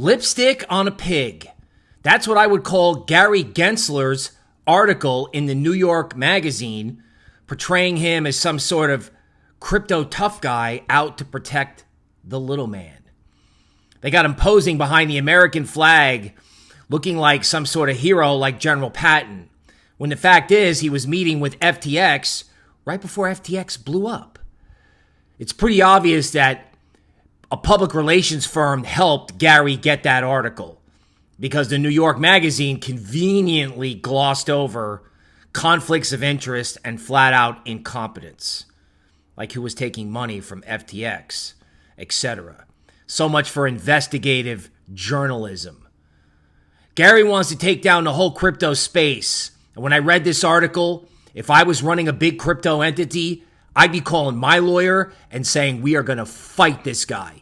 Lipstick on a pig. That's what I would call Gary Gensler's article in the New York Magazine, portraying him as some sort of crypto tough guy out to protect the little man. They got him posing behind the American flag, looking like some sort of hero like General Patton, when the fact is he was meeting with FTX right before FTX blew up. It's pretty obvious that a public relations firm helped Gary get that article because the New York Magazine conveniently glossed over conflicts of interest and flat out incompetence, like who was taking money from FTX, etc. So much for investigative journalism. Gary wants to take down the whole crypto space. And when I read this article, if I was running a big crypto entity, I'd be calling my lawyer and saying, We are going to fight this guy.